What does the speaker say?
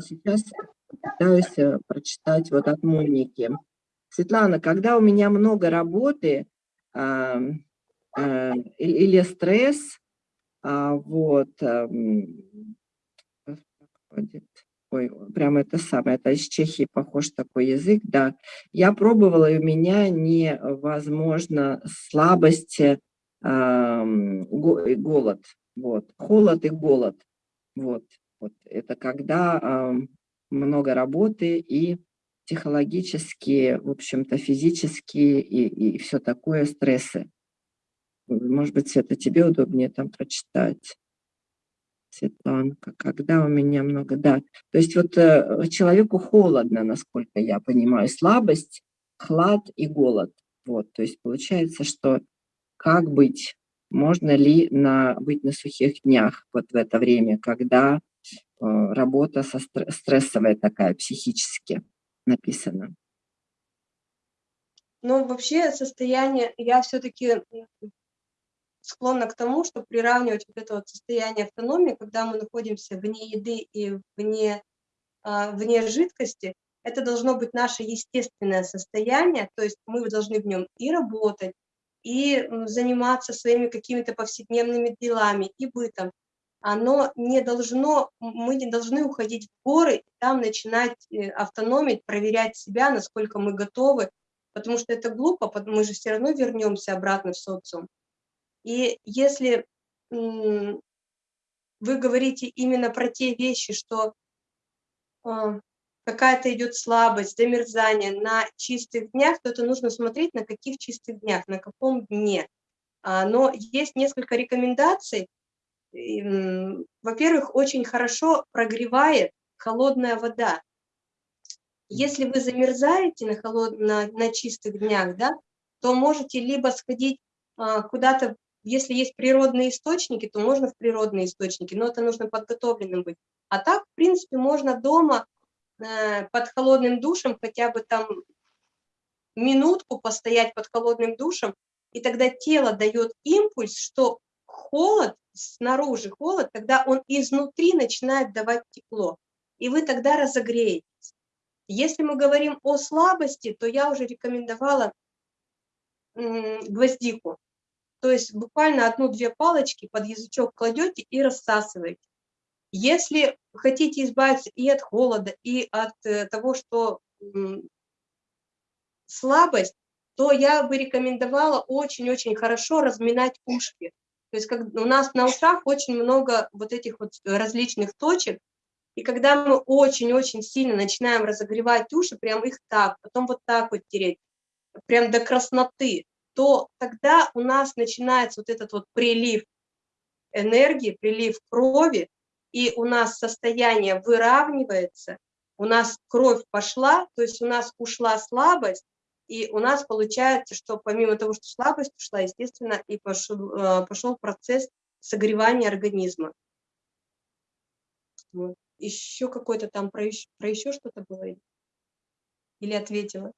сейчас пытаюсь э, прочитать вот от Моники. Светлана, когда у меня много работы э, э, или стресс, э, вот, э, ой, прям это самое, это из Чехии похож такой язык, да. Я пробовала, и у меня невозможно слабость, э, голод, вот, холод и голод, вот, вот. Это когда э, много работы и психологические, в общем-то, физические и, и все такое стрессы. Может быть, это тебе удобнее там прочитать. Светланка, когда у меня много, да. То есть вот э, человеку холодно, насколько я понимаю, слабость, хлад и голод. Вот, то есть получается, что как быть, можно ли на, быть на сухих днях вот в это время, когда работа со стрессовая такая, психически написано? Ну, вообще состояние, я все-таки склонна к тому, чтобы приравнивать вот это вот состояние автономии, когда мы находимся вне еды и вне, а, вне жидкости, это должно быть наше естественное состояние, то есть мы должны в нем и работать, и заниматься своими какими-то повседневными делами, и бытом. Оно не должно, мы не должны уходить в горы, и там начинать э, автономить, проверять себя, насколько мы готовы, потому что это глупо, мы же все равно вернемся обратно в социум. И если вы говорите именно про те вещи, что а, какая-то идет слабость, замерзание на чистых днях, то это нужно смотреть, на каких чистых днях, на каком дне. А, но есть несколько рекомендаций. Во-первых, очень хорошо прогревает холодная вода. Если вы замерзаете на, холод... на, на чистых днях, да, то можете либо сходить а, куда-то если есть природные источники, то можно в природные источники, но это нужно подготовленным быть. А так, в принципе, можно дома э, под холодным душем хотя бы там минутку постоять под холодным душем, и тогда тело дает импульс, что холод, снаружи холод, тогда он изнутри начинает давать тепло, и вы тогда разогреетесь. Если мы говорим о слабости, то я уже рекомендовала гвоздику. То есть буквально одну-две палочки под язычок кладете и рассасываете. Если хотите избавиться и от холода, и от э, того, что слабость, то я бы рекомендовала очень-очень хорошо разминать ушки. То есть как, у нас на ушах очень много вот этих вот различных точек, и когда мы очень-очень сильно начинаем разогревать уши, прям их так, потом вот так вот тереть, прям до красноты, то тогда у нас начинается вот этот вот прилив энергии, прилив крови, и у нас состояние выравнивается, у нас кровь пошла, то есть у нас ушла слабость, и у нас получается, что помимо того, что слабость ушла, естественно, и пошел, э, пошел процесс согревания организма. Вот. Еще какой-то там про еще, про еще что-то было? Или ответила?